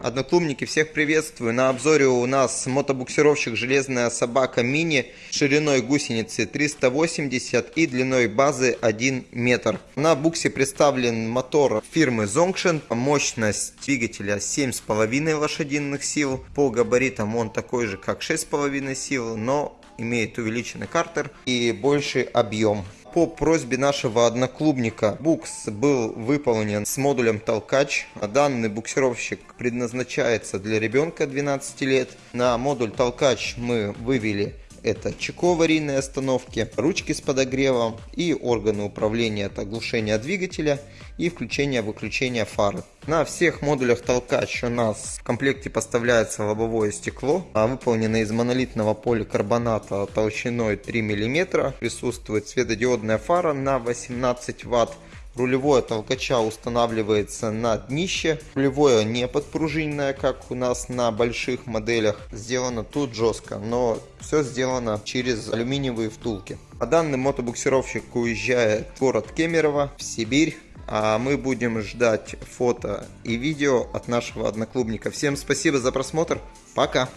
Одноклубники, всех приветствую. На обзоре у нас мотобуксировщик «Железная собака мини» шириной гусеницы 380 и длиной базы 1 метр. На буксе представлен мотор фирмы Zongshin. Мощность двигателя 7,5 лошадиных сил. По габаритам он такой же, как 6,5 сил, но имеет увеличенный картер и больший объем. По просьбе нашего одноклубника букс был выполнен с модулем толкач. Данный буксировщик предназначается для ребенка 12 лет. На модуль толкач мы вывели это чеко остановки, ручки с подогревом и органы управления от оглушения двигателя и включения-выключения фары. На всех модулях толкач у нас в комплекте поставляется лобовое стекло, а выполнено из монолитного поликарбоната толщиной 3 мм. Присутствует светодиодная фара на 18 Вт Рулевое толкача устанавливается на днище. Рулевое не подпружиненное, как у нас на больших моделях. Сделано тут жестко, но все сделано через алюминиевые втулки. А данный мотобуксировщик уезжает в город Кемерово, в Сибирь. А мы будем ждать фото и видео от нашего одноклубника. Всем спасибо за просмотр. Пока!